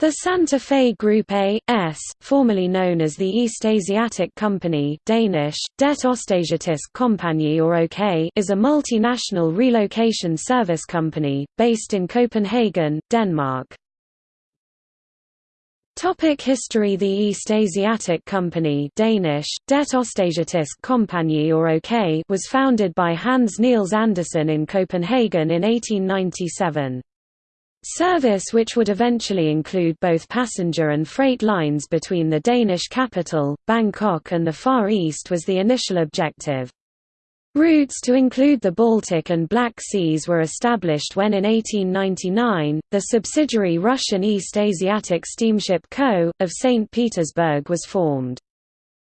The Santa Fe Group A.S., formerly known as the East Asiatic Company Danish, Det Ostasiatisk Kompagni or OK is a multinational relocation service company, based in Copenhagen, Denmark. Topic history The East Asiatic Company Danish, Det Ostasiatisk Kompagni or OK was founded by Hans Niels Andersen in Copenhagen in 1897. Service which would eventually include both passenger and freight lines between the Danish capital, Bangkok and the Far East was the initial objective. Routes to include the Baltic and Black Seas were established when in 1899, the subsidiary Russian East Asiatic Steamship Co., of St. Petersburg was formed.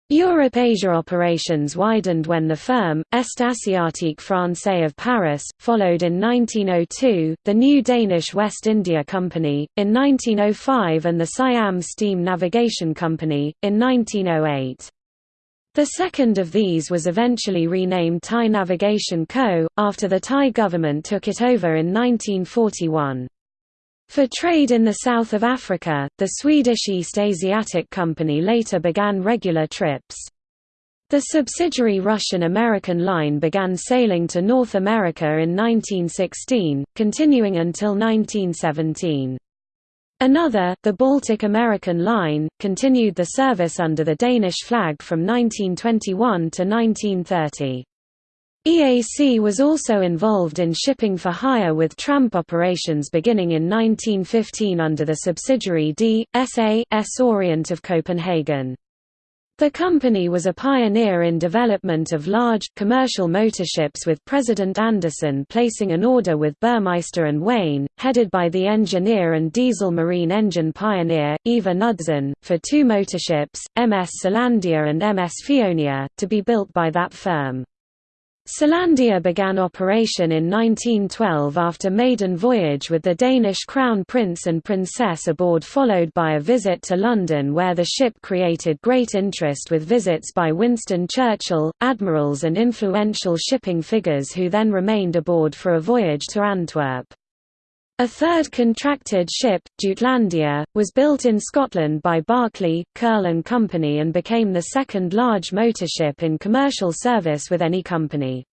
Europe-Asia operations widened when the firm, Est Asiatique Français of Paris, followed in 1902, the new Danish West India Company, in 1905 and the Siam Steam Navigation Company, in 1908. The second of these was eventually renamed Thai Navigation Co., after the Thai government took it over in 1941. For trade in the south of Africa, the Swedish East Asiatic Company later began regular trips. The subsidiary Russian-American line began sailing to North America in 1916, continuing until 1917. Another, the Baltic American Line, continued the service under the Danish flag from 1921 to 1930. EAC was also involved in shipping for hire with tramp operations beginning in 1915 under the subsidiary D. S.A. S. Orient of Copenhagen. The company was a pioneer in development of large, commercial motorships with President Andersen placing an order with Burmeister and Wain, headed by the engineer and diesel marine engine pioneer, Ivar Knudsen, for two motorships, MS Selandia and MS Fionia, to be built by that firm. Selandia began operation in 1912 after maiden voyage with the Danish crown prince and princess aboard followed by a visit to London where the ship created great interest with visits by Winston Churchill, admirals and influential shipping figures who then remained aboard for a voyage to Antwerp. A third contracted ship, Jutlandia, was built in Scotland by Barclay, Curle and Company and became the second large motorship in commercial service with any company.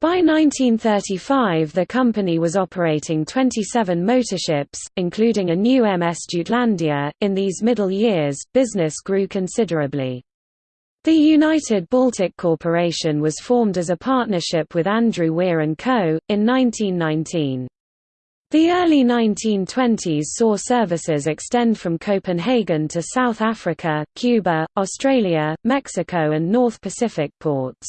By 1935 the company was operating 27 motorships, including a new MS Jutlandia. In these middle years, business grew considerably. The United Baltic Corporation was formed as a partnership with Andrew Weir & Co., in 1919. The early 1920s saw services extend from Copenhagen to South Africa, Cuba, Australia, Mexico and North Pacific ports.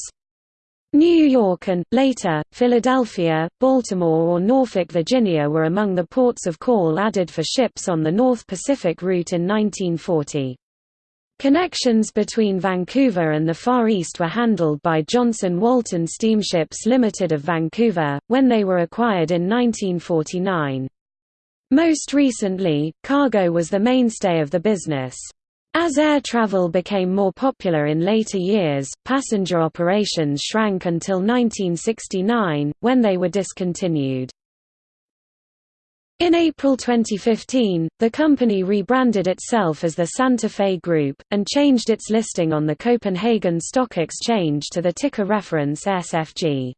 New York and, later, Philadelphia, Baltimore or Norfolk, Virginia were among the ports of call added for ships on the North Pacific route in 1940. Connections between Vancouver and the Far East were handled by Johnson Walton Steamships Limited of Vancouver, when they were acquired in 1949. Most recently, cargo was the mainstay of the business. As air travel became more popular in later years, passenger operations shrank until 1969, when they were discontinued. In April 2015, the company rebranded itself as the Santa Fe Group, and changed its listing on the Copenhagen Stock Exchange to the ticker reference SFG.